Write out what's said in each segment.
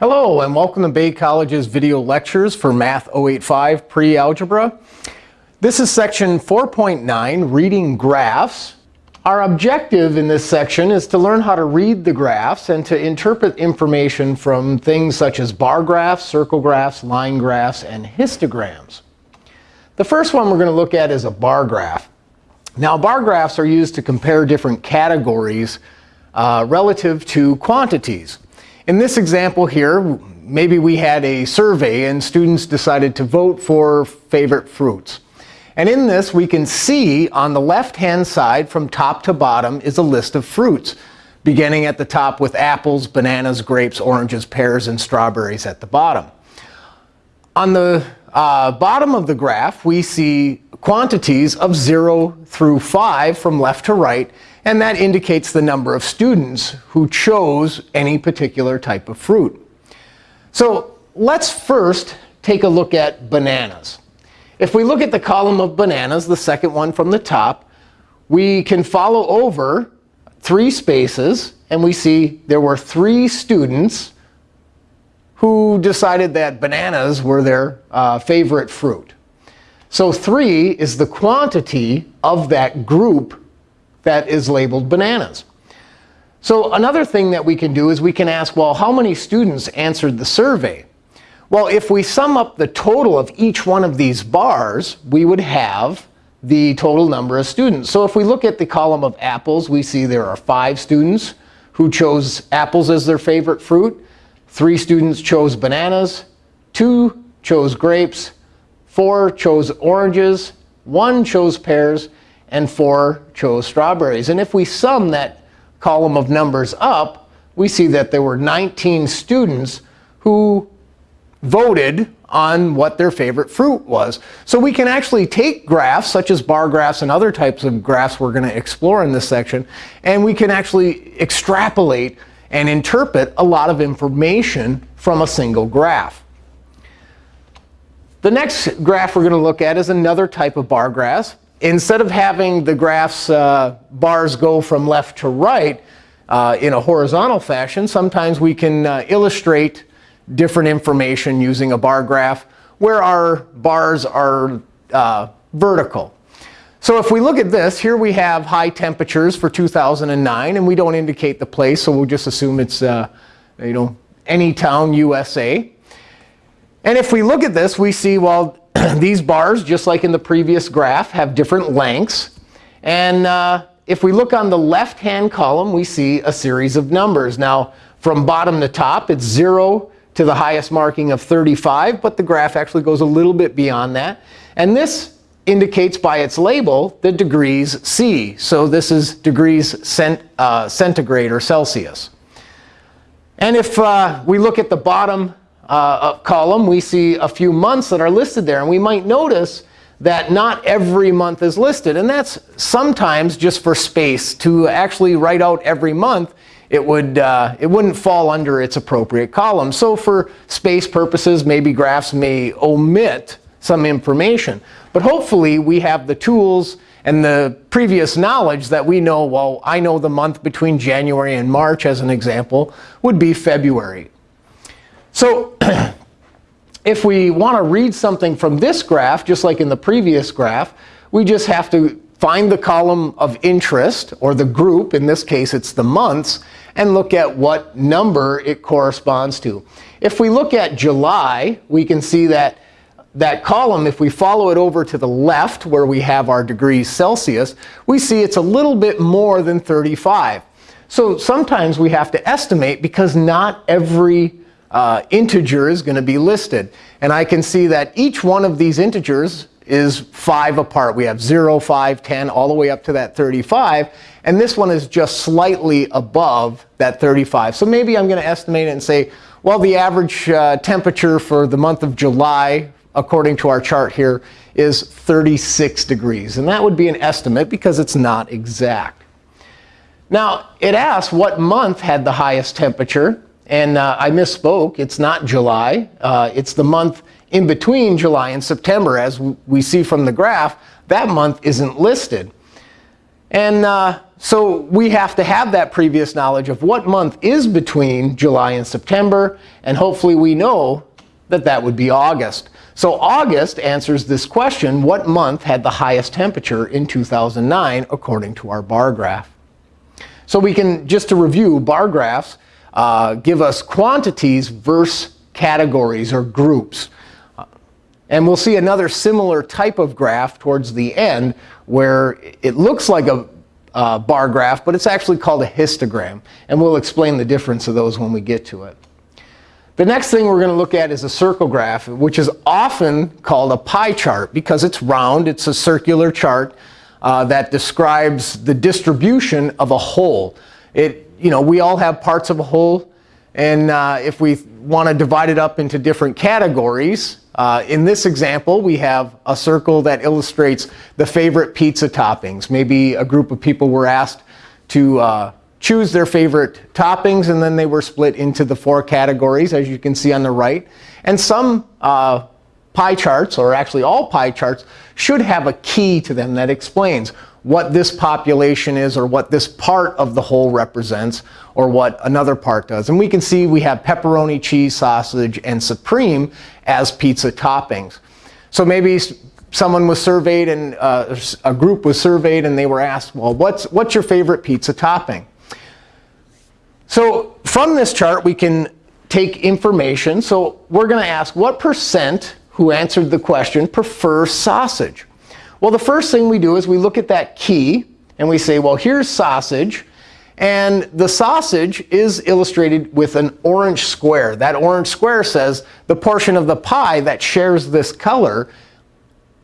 Hello, and welcome to Bay College's video lectures for Math 085 Pre-Algebra. This is section 4.9, Reading Graphs. Our objective in this section is to learn how to read the graphs and to interpret information from things such as bar graphs, circle graphs, line graphs, and histograms. The first one we're going to look at is a bar graph. Now, bar graphs are used to compare different categories uh, relative to quantities. In this example here, maybe we had a survey and students decided to vote for favorite fruits. And in this, we can see on the left-hand side from top to bottom is a list of fruits, beginning at the top with apples, bananas, grapes, oranges, pears, and strawberries at the bottom. On the uh, bottom of the graph, we see quantities of 0 through 5 from left to right, and that indicates the number of students who chose any particular type of fruit. So let's first take a look at bananas. If we look at the column of bananas, the second one from the top, we can follow over three spaces, and we see there were three students who decided that bananas were their uh, favorite fruit. So 3 is the quantity of that group that is labeled bananas. So another thing that we can do is we can ask, well, how many students answered the survey? Well, if we sum up the total of each one of these bars, we would have the total number of students. So if we look at the column of apples, we see there are five students who chose apples as their favorite fruit. Three students chose bananas. Two chose grapes. Four chose oranges. One chose pears and 4 chose strawberries. And if we sum that column of numbers up, we see that there were 19 students who voted on what their favorite fruit was. So we can actually take graphs, such as bar graphs and other types of graphs we're going to explore in this section, and we can actually extrapolate and interpret a lot of information from a single graph. The next graph we're going to look at is another type of bar graph instead of having the graphs uh, bars go from left to right uh, in a horizontal fashion, sometimes we can uh, illustrate different information using a bar graph where our bars are uh, vertical. So if we look at this, here we have high temperatures for 2009, and we don't indicate the place, so we'll just assume it's uh, you know any town USA. And if we look at this, we see, well, these bars, just like in the previous graph, have different lengths. And uh, if we look on the left-hand column, we see a series of numbers. Now, from bottom to top, it's 0 to the highest marking of 35. But the graph actually goes a little bit beyond that. And this indicates by its label the degrees C. So this is degrees cent, uh, centigrade or Celsius. And if uh, we look at the bottom uh, column, we see a few months that are listed there. And we might notice that not every month is listed. And that's sometimes just for space. To actually write out every month, it, would, uh, it wouldn't fall under its appropriate column. So for space purposes, maybe graphs may omit some information. But hopefully, we have the tools and the previous knowledge that we know, well, I know the month between January and March, as an example, would be February. So if we want to read something from this graph, just like in the previous graph, we just have to find the column of interest, or the group. In this case, it's the months, and look at what number it corresponds to. If we look at July, we can see that that column, if we follow it over to the left, where we have our degrees Celsius, we see it's a little bit more than 35. So sometimes we have to estimate, because not every uh, integer is going to be listed. And I can see that each one of these integers is 5 apart. We have 0, 5, 10, all the way up to that 35. And this one is just slightly above that 35. So maybe I'm going to estimate it and say, well, the average uh, temperature for the month of July, according to our chart here, is 36 degrees. And that would be an estimate because it's not exact. Now, it asks what month had the highest temperature. And uh, I misspoke. It's not July. Uh, it's the month in between July and September. As we see from the graph, that month isn't listed. And uh, so we have to have that previous knowledge of what month is between July and September. And hopefully we know that that would be August. So August answers this question, what month had the highest temperature in 2009 according to our bar graph? So we can, just to review, bar graphs uh, give us quantities versus categories or groups. And we'll see another similar type of graph towards the end where it looks like a uh, bar graph, but it's actually called a histogram. And we'll explain the difference of those when we get to it. The next thing we're going to look at is a circle graph, which is often called a pie chart because it's round. It's a circular chart uh, that describes the distribution of a whole. It, you know, we all have parts of a whole. And uh, if we want to divide it up into different categories, uh, in this example, we have a circle that illustrates the favorite pizza toppings. Maybe a group of people were asked to uh, choose their favorite toppings, and then they were split into the four categories, as you can see on the right. And some uh, pie charts, or actually all pie charts, should have a key to them that explains what this population is or what this part of the whole represents or what another part does. And we can see we have pepperoni, cheese, sausage, and supreme as pizza toppings. So maybe someone was surveyed and uh, a group was surveyed and they were asked, well, what's, what's your favorite pizza topping? So from this chart, we can take information. So we're going to ask what percent who answered the question prefer sausage? Well, the first thing we do is we look at that key and we say, well, here's sausage. And the sausage is illustrated with an orange square. That orange square says the portion of the pie that shares this color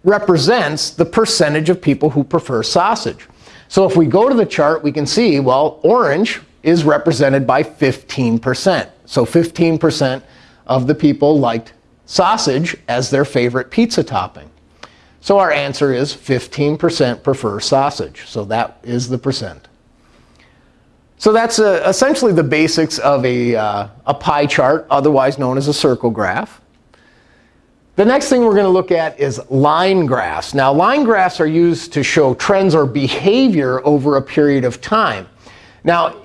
represents the percentage of people who prefer sausage. So if we go to the chart, we can see, well, orange is represented by 15%. So 15% of the people liked sausage as their favorite pizza topping. So our answer is 15% prefer sausage. So that is the percent. So that's uh, essentially the basics of a, uh, a pie chart, otherwise known as a circle graph. The next thing we're going to look at is line graphs. Now, line graphs are used to show trends or behavior over a period of time. Now,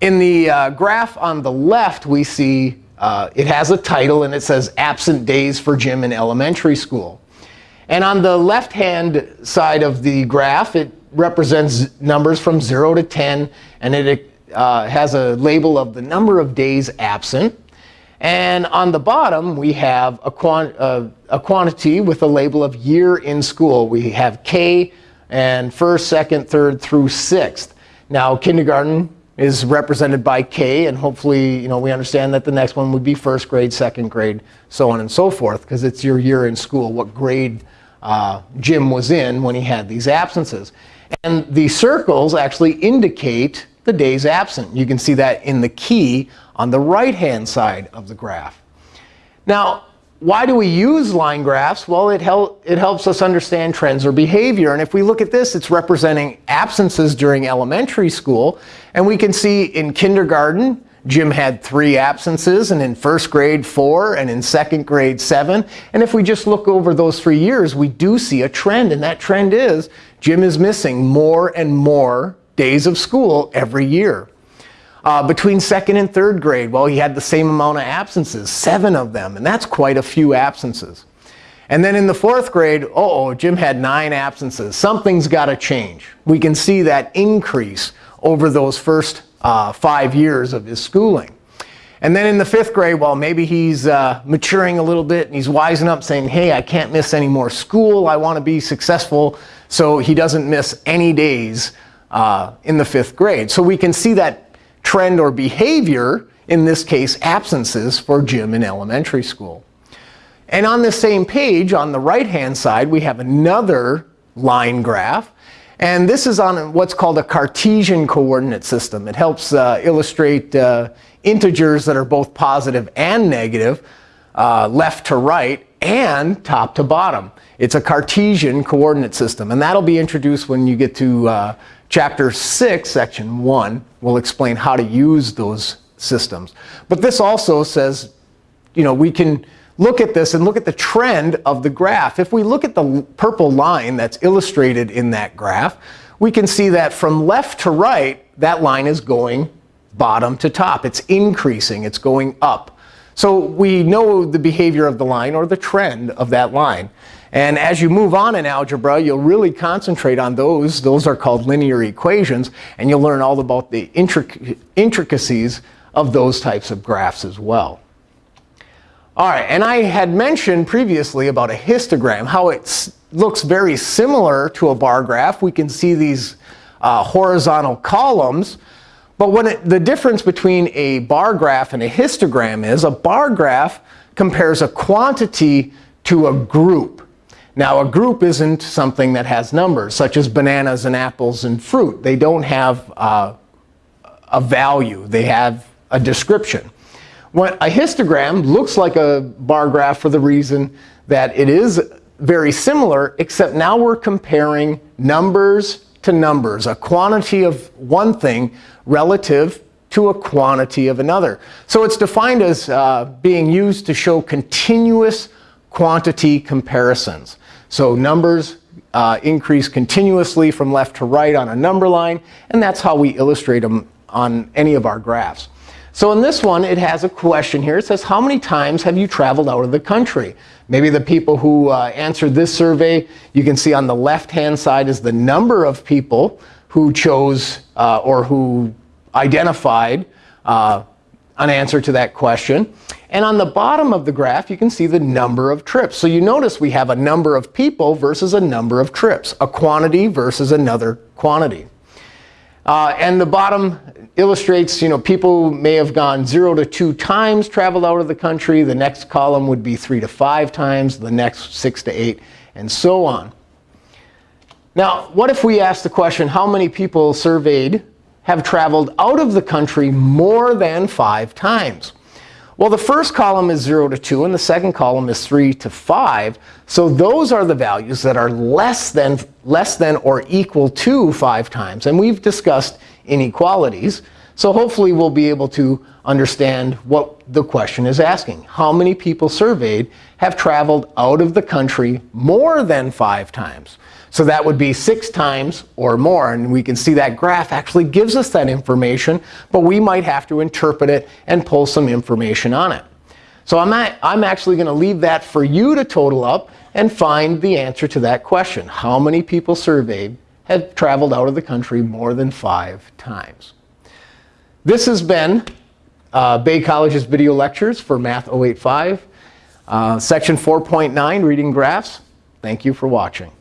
in the uh, graph on the left, we see uh, it has a title, and it says absent days for Jim in elementary school. And on the left-hand side of the graph, it represents numbers from 0 to 10, and it uh, has a label of the number of days absent. And on the bottom, we have a, quant uh, a quantity with a label of year in school. We have K and first, second, third through sixth. Now, kindergarten is represented by K, and hopefully you know, we understand that the next one would be first grade, second grade, so on and so forth, because it's your year in school, what grade uh, Jim was in when he had these absences. And the circles actually indicate the days absent. You can see that in the key on the right-hand side of the graph. Now, why do we use line graphs? Well, it, hel it helps us understand trends or behavior. And if we look at this, it's representing absences during elementary school. And we can see in kindergarten, Jim had three absences, and in first grade, four, and in second grade, seven. And if we just look over those three years, we do see a trend. And that trend is Jim is missing more and more days of school every year. Uh, between second and third grade, well, he had the same amount of absences, seven of them. And that's quite a few absences. And then in the fourth grade, uh oh, Jim had nine absences. Something's got to change. We can see that increase over those first uh, five years of his schooling. And then in the fifth grade, well, maybe he's uh, maturing a little bit and he's wising up saying, hey, I can't miss any more school. I want to be successful. So he doesn't miss any days uh, in the fifth grade. So we can see that trend or behavior, in this case, absences for Jim in elementary school. And on the same page, on the right-hand side, we have another line graph. And this is on what's called a Cartesian coordinate system. It helps uh, illustrate uh, integers that are both positive and negative, uh, left to right, and top to bottom. It's a Cartesian coordinate system. And that'll be introduced when you get to uh, chapter 6, section 1. We'll explain how to use those systems. But this also says, you know, we can look at this and look at the trend of the graph. If we look at the purple line that's illustrated in that graph, we can see that from left to right, that line is going bottom to top. It's increasing. It's going up. So we know the behavior of the line or the trend of that line. And as you move on in algebra, you'll really concentrate on those. Those are called linear equations. And you'll learn all about the intric intricacies of those types of graphs as well. All right, and I had mentioned previously about a histogram, how it looks very similar to a bar graph. We can see these uh, horizontal columns. But what it, the difference between a bar graph and a histogram is a bar graph compares a quantity to a group. Now, a group isn't something that has numbers, such as bananas and apples and fruit. They don't have uh, a value. They have a description. What a histogram looks like a bar graph for the reason that it is very similar, except now we're comparing numbers to numbers, a quantity of one thing relative to a quantity of another. So it's defined as uh, being used to show continuous quantity comparisons. So numbers uh, increase continuously from left to right on a number line, and that's how we illustrate them on any of our graphs. So in this one, it has a question here. It says, how many times have you traveled out of the country? Maybe the people who uh, answered this survey, you can see on the left-hand side is the number of people who chose uh, or who identified uh, an answer to that question. And on the bottom of the graph, you can see the number of trips. So you notice we have a number of people versus a number of trips, a quantity versus another quantity. Uh, and the bottom illustrates, you know, people may have gone 0 to 2 times traveled out of the country. The next column would be 3 to 5 times, the next 6 to 8, and so on. Now, what if we ask the question, how many people surveyed have traveled out of the country more than 5 times? Well, the first column is 0 to 2, and the second column is 3 to 5. So those are the values that are less than, less than or equal to 5 times. And we've discussed inequalities. So hopefully we'll be able to understand what the question is asking. How many people surveyed have traveled out of the country more than 5 times? So that would be six times or more. And we can see that graph actually gives us that information, but we might have to interpret it and pull some information on it. So I'm, at, I'm actually going to leave that for you to total up and find the answer to that question. How many people surveyed have traveled out of the country more than five times? This has been uh, Bay College's video lectures for Math 085, uh, section 4.9, reading graphs. Thank you for watching.